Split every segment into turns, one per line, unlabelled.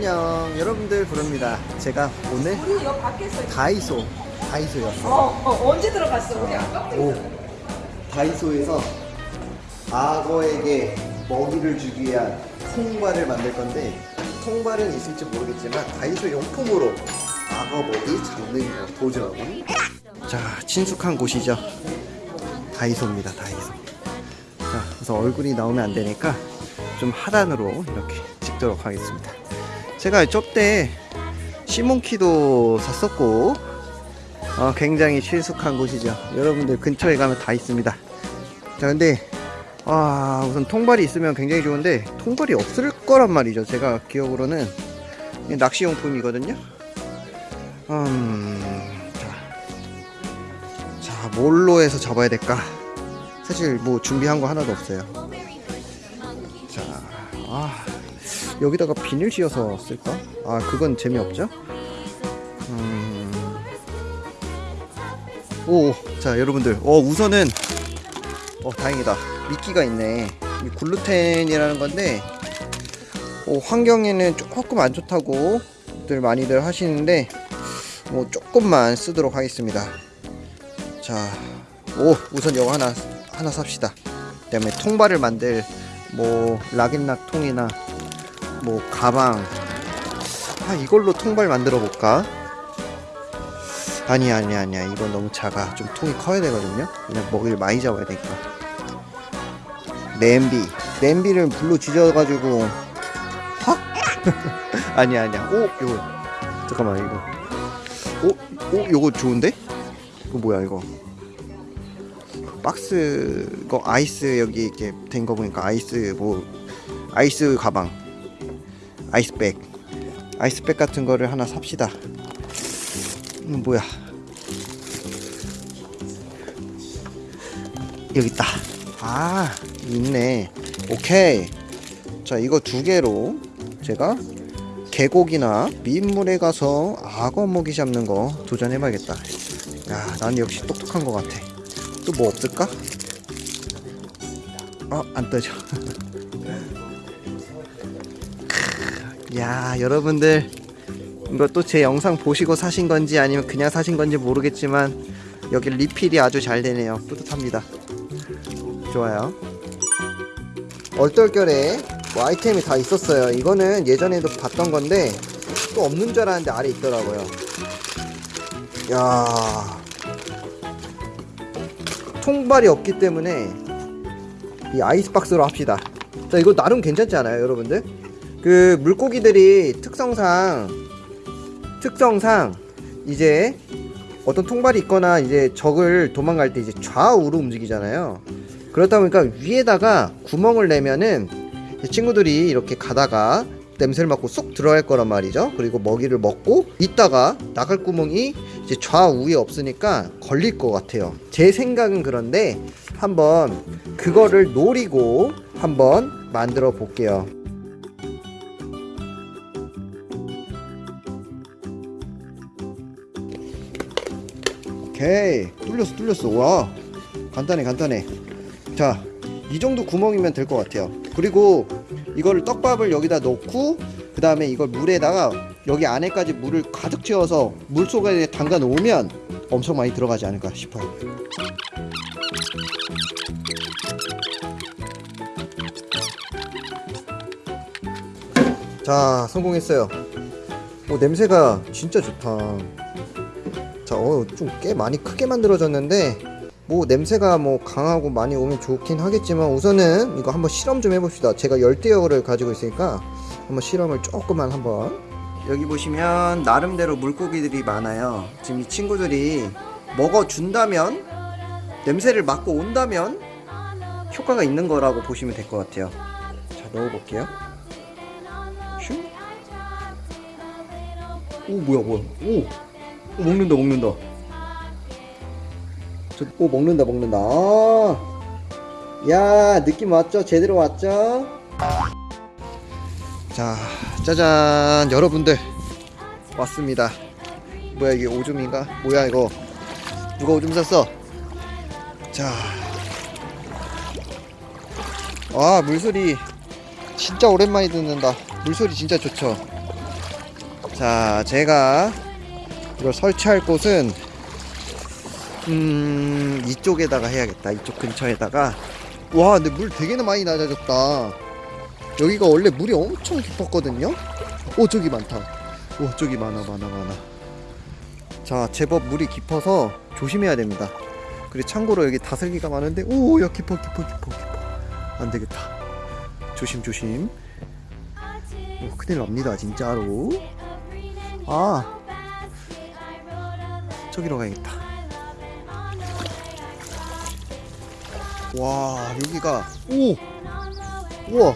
안녕. 여러분들 부릅니다. 제가 오늘 다이소 다이소였어
어, 어 언제 들어갔어? 우리 아까?
오 다이소에서 악어에게 먹이를 주기 위한 통발을 만들 건데 통발은 있을지 모르겠지만 다이소 용품으로 악어 먹이 잡는 거 도전. 자 친숙한 곳이죠. 다이소입니다 다이소. 자 그래서 얼굴이 나오면 안 되니까 좀 하단으로 이렇게 찍도록 하겠습니다 제가 저때 시몬키도 샀었고 어, 굉장히 친숙한 곳이죠. 여러분들 근처에 가면 다 있습니다. 자 근데 아 우선 통발이 있으면 굉장히 좋은데 통발이 없을 거란 말이죠. 제가 기억으로는 낚시용품이거든요. 음, 자, 자 뭘로 해서 잡아야 될까? 사실 뭐 준비한 거 하나도 없어요. 자, 아, 여기다가 비닐 씌워서 쓸까? 아, 그건 재미없죠? 음... 오, 자, 여러분들. 어, 우선은, 어, 다행이다. 미끼가 있네. 이 글루텐이라는 건데, 어, 환경에는 조금 안 좋다고 들 많이들 하시는데, 뭐, 조금만 쓰도록 하겠습니다. 자, 오, 우선 이거 하나, 하나 삽시다. 그 다음에 통발을 만들 뭐 락앤락 통이나 뭐 가방. 아 이걸로 통발 만들어 볼까? 아니 아니 아니야 이건 너무 작아. 좀 통이 커야 되거든요. 그냥 먹이를 많이 잡아야 되니까. 냄비. 냄비를 불로 지져가지고. 확 아니 아니야 오 이거. 잠깐만 이거. 오, 오 이거 좋은데? 이거 뭐야 이거? 박스 거 아이스 여기 이렇게 된 거 보니까 아이스 뭐 아이스 가방 아이스백. 아이스백 같은 거를 하나 삽시다. 음, 뭐야. 여기 있다. 아 있네. 오케이. 자 이거 두 개로 제가 계곡이나 민물에 가서 악어 먹이 잡는 거 도전해 봐야겠다. 야 난 역시 똑똑한 것 같아. 또 뭐 없을까? 어, 안 떠져. 야, 여러분들. 이것도 제 영상 보시고 사신 건지 아니면 그냥 사신 건지 모르겠지만 여기 리필이 아주 잘 되네요. 뿌듯합니다. 좋아요. 얼떨결에 뭐 아이템이 다 있었어요. 이거는 예전에도 봤던 건데 또 없는 줄 알았는데 아래 있더라고요. 야, 통발이 없기 때문에 이 아이스박스로 합시다. 자, 이거 나름 괜찮지 않아요, 여러분들? 그 물고기들이 특성상 특성상 이제 어떤 통발이 있거나 이제 적을 도망갈 때 이제 좌우로 움직이잖아요. 그렇다 보니까 위에다가 구멍을 내면은 이 친구들이 이렇게 가다가 냄새를 맡고 쏙 들어갈 거란 말이죠. 그리고 먹이를 먹고 있다가 나갈 구멍이 이제 좌우에 없으니까 걸릴 것 같아요. 제 생각은 그런데 한번 그거를 노리고 한번 만들어 볼게요. 오케이. 뚫렸어 뚫렸어. 와. 간단해 간단해. 자 이 정도 구멍이면 될 것 같아요. 그리고 이거를 떡밥을 여기다 넣고 그 다음에 이걸 물에다가 여기 안에까지 물을 가득 채워서 물 속에 담가 놓으면 엄청 많이 들어가지 않을까 싶어요. 자 성공했어요. 오 냄새가 진짜 좋다 자, 어, 좀 꽤 많이 크게 만들어졌는데 뭐 냄새가 뭐 강하고 많이 오면 좋긴 하겠지만 우선은 이거 한번 실험 좀 해봅시다. 제가 열대어를 가지고 있으니까 한번 실험을 조금만 한번 여기 보시면 나름대로 물고기들이 많아요. 지금 이 친구들이 먹어준다면 냄새를 맡고 온다면 효과가 있는 거라고 보시면 될 것 같아요. 자, 넣어볼게요. 슈? 오, 뭐야, 뭐야. 오! 오, 먹는다 먹는다. 저, 오 먹는다 먹는다. 아. 야 느낌 왔죠? 제대로 왔죠? 자 짜잔. 여러분들. 왔습니다. 뭐야 이게 오줌인가? 뭐야 이거? 누가 오줌 쌌어? 자 아 물소리 진짜 오랜만에 듣는다. 물소리 진짜 좋죠? 자, 제가 이걸 설치할 곳은 음 이쪽에다가 해야겠다. 이쪽 근처에다가 와, 근데 물 되게 많이 낮아졌다. 여기가 원래 물이 엄청 깊었거든요. 오, 저기 많다. 오, 저기 많아, 많아, 많아. 자, 제법 물이 깊어서 조심해야 됩니다. 그리고 참고로 여기 다슬기가 많은데, 오, 야, 깊어, 깊어, 깊어, 깊어. 안 되겠다. 조심, 조심. 오, 큰일 납니다, 진짜로. 아, 저기로 가야겠다. 와, 여기가, 오! 우와,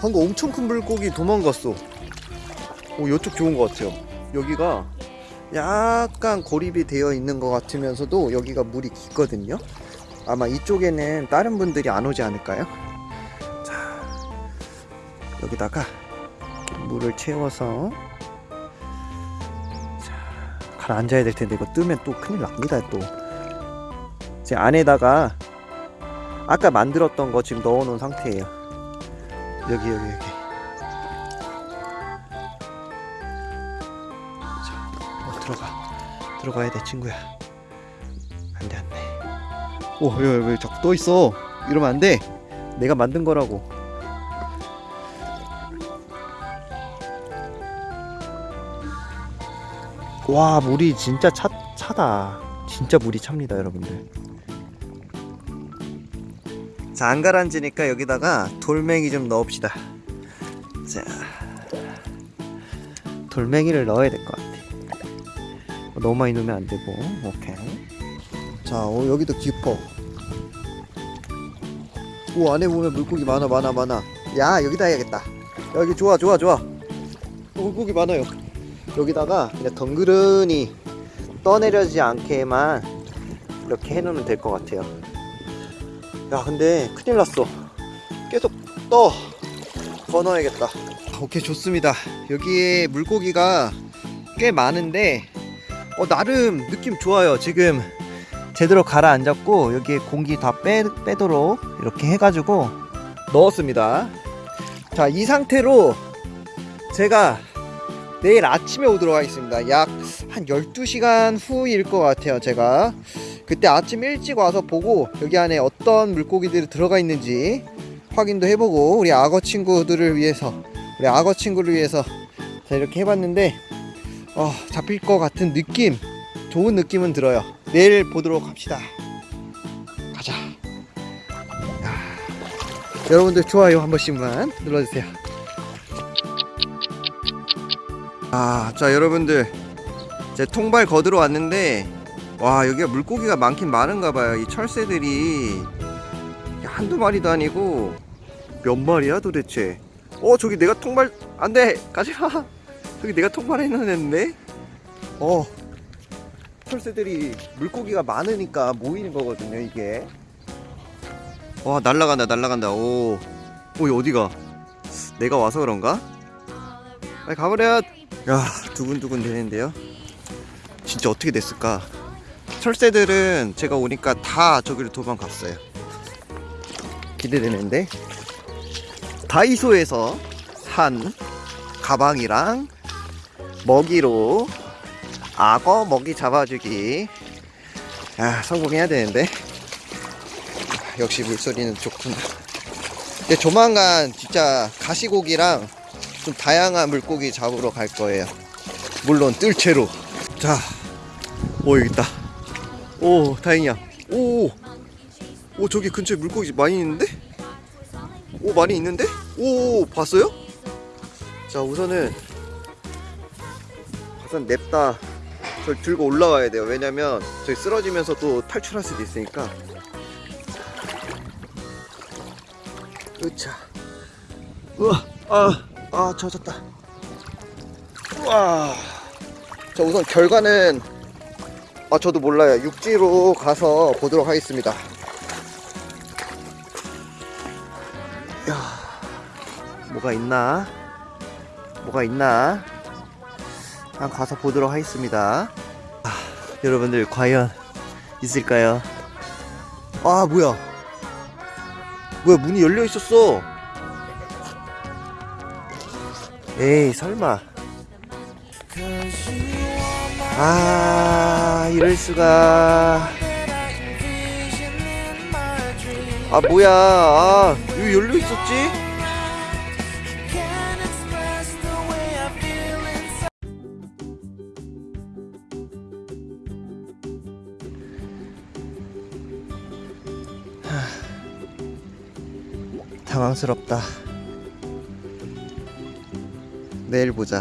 방금 엄청 큰 물고기 도망갔어. 오, 이쪽 좋은 것 같아요. 여기가 약간 고립이 되어 있는 것 같으면서도 여기가 물이 깊거든요. 아마 이쪽에는 다른 분들이 안 오지 않을까요? 자, 여기다가 물을 채워서 자, 가라앉아야 될 텐데 이거 뜨면 또 큰일 납니다 또. 제 안에다가 아까 만들었던 거 지금 넣어 놓은 상태예요. 여기 여기 여기. 자, 어, 들어가 들어가야 돼 친구야. 안돼 안돼. 오, 왜, 왜 자꾸 떠 있어? 이러면 안 돼. 내가 만든 거라고. 와, 물이 진짜 차, 차다. 진짜 물이 찹니다, 여러분들. 자, 안 가라앉으니까 여기다가 돌멩이 좀 넣읍시다. 자, 돌멩이를 넣어야 될 것 같아. 너무 많이 넣으면 안 되고, 오케이. 자, 어, 여기도 깊어. 오, 안에 보면 물고기 많아, 많아, 많아. 야, 여기다 해야겠다. 여기 좋아, 좋아, 좋아. 어, 물고기 많아요. 여기다가 그냥 덩그러니 떠내려지 않게만 이렇게 해놓으면 될 것 같아요. 야, 근데 큰일 났어. 계속 떠. 더 넣어야겠다. 오케이, 좋습니다. 여기에 물고기가 꽤 많은데, 어, 나름 느낌 좋아요. 지금 제대로 가라앉았고 여기에 공기 다 빼, 빼도록 이렇게 해가지고 넣었습니다 자 이 상태로 제가 내일 아침에 오도록 하겠습니다 약 한 12시간 후일 것 같아요 제가 그때 아침 일찍 와서 보고 여기 안에 어떤 물고기들이 들어가 있는지 확인도 해보고 우리 악어 친구들을 위해서 우리 악어 친구를 위해서 자 이렇게 해봤는데 어, 잡힐 것 같은 느낌 좋은 느낌은 들어요. 내일 보도록 합시다. 가자. 야, 여러분들 좋아요 한 번씩만 눌러주세요. 아, 자 여러분들 제 통발 거들어 왔는데 와 여기가 물고기가 많긴 많은가 봐요. 이 철새들이 한두 마리도 아니고 몇 마리야 도대체? 어 저기 내가 통발 안돼 가지마. 저기 내가 통발해 놓았는데. 어 철새들이 물고기가 많으니까 모이는 거거든요 이게 와 날라간다 날라간다 오, 오 이거 어디가 내가 와서 그런가 빨리 가버려 야 두근두근 되는데요? 진짜 어떻게 됐을까? 철새들은 제가 오니까 다 저기로 도망갔어요. 기대되는데? 다이소에서 산 가방이랑 먹이로 악어 먹이 잡아주기. 아 성공해야 되는데? 아, 역시 물소리는 좋구나. 근데 조만간 진짜 가시고기랑 좀 다양한 물고기 잡으러 갈 거예요. 물론 뜰채로. 자 오 여기 있다. 오 다행이야. 오, 오 저기 근처에 물고기 많이 있는데? 오 많이 있는데? 오 봤어요? 자 우선은 우선 냅다 저 들고 올라와야 돼요. 왜냐면 저희 쓰러지면서 또 탈출할 수도 있으니까. 으차. 우와, 아, 아, 젖었다. 우와. 자, 우선 결과는 아, 저도 몰라요. 육지로 가서 보도록 하겠습니다. 야, 뭐가 있나? 뭐가 있나? 한번 가서 보도록 하겠습니다. 아, 여러분들 과연 있을까요? 아 뭐야? 뭐야 문이 열려 있었어? 에이 설마. 아 이럴 수가. 아 뭐야. 아 여기 열려 있었지? 당황스럽다 내일 보자